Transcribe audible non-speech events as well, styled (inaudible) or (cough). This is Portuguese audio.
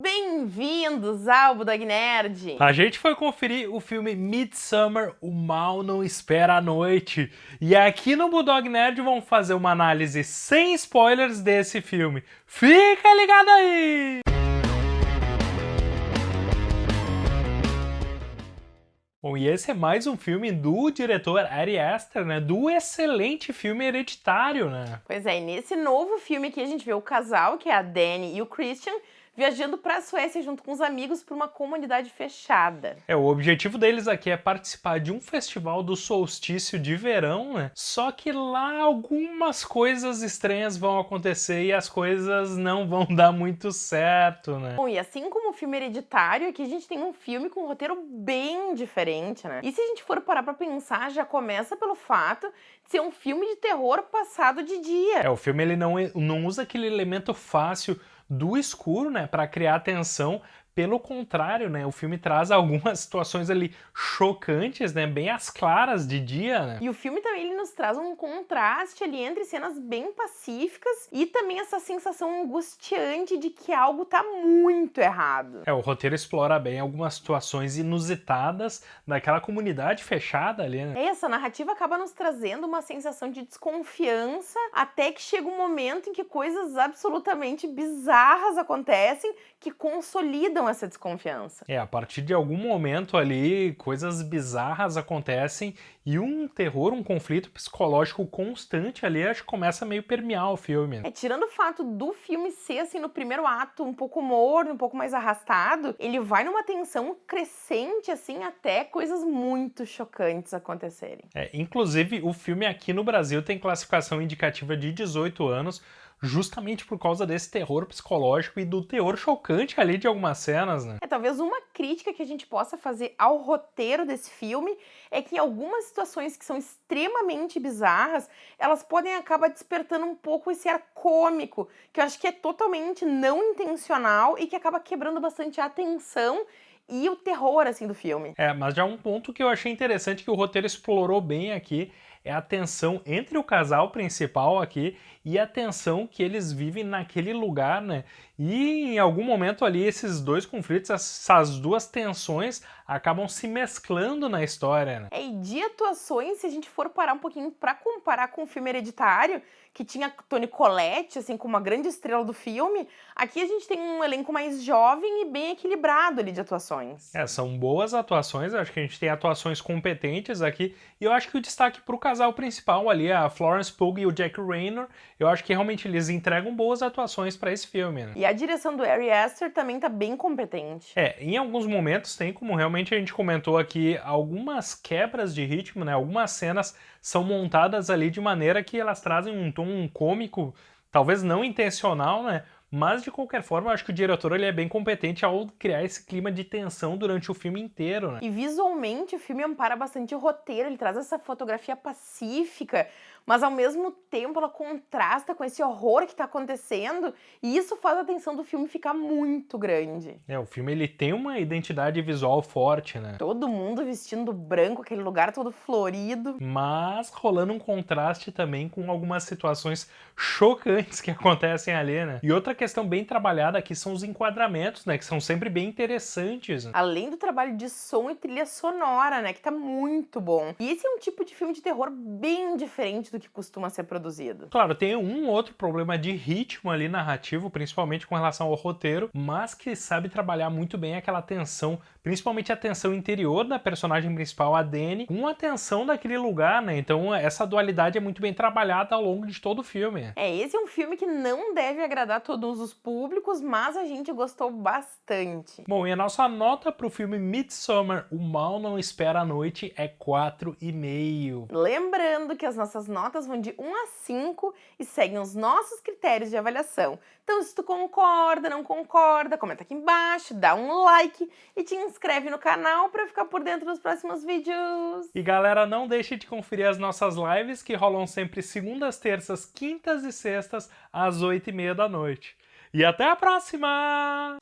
Bem-vindos ao Budog Nerd! A gente foi conferir o filme Midsummer, O Mal Não Espera a Noite. E aqui no Budog Nerd vamos fazer uma análise sem spoilers desse filme. Fica ligado aí! Bom, e esse é mais um filme do diretor Ari Aster, né? Do excelente filme Hereditário, né? Pois é, e nesse novo filme aqui a gente vê o casal, que é a Dani e o Christian, viajando para a Suécia junto com os amigos para uma comunidade fechada. É, o objetivo deles aqui é participar de um festival do solstício de verão, né? Só que lá algumas coisas estranhas vão acontecer e as coisas não vão (laughs) dar muito certo, né? Bom, e assim como o filme Hereditário, aqui a gente tem um filme com um roteiro bem diferente, né? E se a gente for parar pra pensar, já começa pelo fato de ser um filme de terror passado de dia. É, o filme ele não, não usa aquele elemento fácil do escuro, né, para criar tensão, pelo contrário, né, o filme traz algumas (laughs) situações ali chocantes, né, bem as claras de dia, né? E o filme também ele nos traz um contraste ali entre cenas bem pacíficas e também essa sensação angustiante de que algo tá muito errado. É, o roteiro explora bem algumas situações inusitadas daquela comunidade fechada ali, né? Essa narrativa acaba nos trazendo uma sensação de desconfiança até que chega um momento em que coisas absolutamente bizarras acontecem que consolidam essa desconfiança. É, a partir de algum momento ali, coisas bizarras acontecem e um terror, um conflito psicológico constante ali, acho que começa a meio permear o filme. É, tirando o fato do filme ser, assim, no primeiro ato, um pouco morno, um pouco mais arrastado, ele vai numa tensão crescente, assim, até coisas muito chocantes acontecerem. É, inclusive, o filme aqui no Brasil tem classificação indicativa de 18 anos, justamente por causa desse terror psicológico e do teor chocante ali de algumas cenas, né? É, talvez uma crítica que a gente possa fazer ao roteiro desse filme é que algumas situações que são extremamente bizarras, elas podem acabar despertando um pouco esse ar cômico, que eu acho que é totalmente não intencional e que acaba quebrando bastante a atenção e o terror, assim, do filme. É, mas já um ponto que eu achei interessante que o roteiro explorou bem aqui é a tensão entre o casal principal aqui e a tensão que eles vivem naquele lugar, né? E em algum momento ali esses dois conflitos, essas duas tensões acabam se mesclando na história, né? É, e de atuações, se a gente for parar um pouquinho para comparar com o filme Hereditário, que tinha Toni Collette, assim, como uma grande estrela do filme, aqui a gente tem um elenco mais jovem e bem equilibrado ali de atuações. É, são boas atuações, acho que a gente tem atuações competentes aqui, e eu acho que o destaque para o casal principal ali, a Florence Pugh e o Jack Raynor, eu acho que realmente eles entregam boas atuações para esse filme, né? A direção do Ari Aster também tá bem competente. É, em alguns momentos tem, como realmente a gente comentou aqui, algumas quebras de ritmo, né? Algumas cenas são montadas ali de maneira que elas trazem um tom cômico, talvez não intencional, né? Mas, de qualquer forma, eu acho que o diretor ele é bem competente ao criar esse clima de tensão durante o filme inteiro, né? E visualmente o filme ampara bastante o roteiro, ele traz essa fotografia pacífica, mas ao mesmo tempo ela contrasta com esse horror que está acontecendo e isso faz a tensão do filme ficar muito grande. É, o filme ele tem uma identidade visual forte, né? Todo mundo vestindo branco, aquele lugar todo florido. Mas rolando um contraste também com algumas situações chocantes que (laughs) acontecem ali, né? E outra questão bem trabalhada aqui são os enquadramentos, né? Que são sempre bem interessantes. Né? Além do trabalho de som e trilha sonora, né? Que tá muito bom. E esse é um tipo de filme de terror bem diferente do do que costuma ser produzido. Claro, tem um outro problema de ritmo ali narrativo, principalmente com relação ao roteiro, mas que sabe trabalhar muito bem aquela tensão, principalmente a tensão interior da personagem principal, a Dani, com a tensão daquele lugar, né? Então essa dualidade é muito bem trabalhada ao longo de todo o filme. É, esse é um filme que não deve agradar todos os públicos, mas a gente gostou bastante. Bom, e a nossa nota pro filme Midsummer, O Mal Não Espera a Noite, é 4,5. Lembrando que as nossas notas notas vão de 1 a 5 e seguem os nossos critérios de avaliação. Então, se tu concorda, não concorda, comenta aqui embaixo, dá um like e te inscreve no canal para ficar por dentro dos próximos vídeos. E galera, não deixe de conferir as nossas lives que rolam sempre segundas, terças, quintas e sextas às 8 e meia da noite. E até a próxima!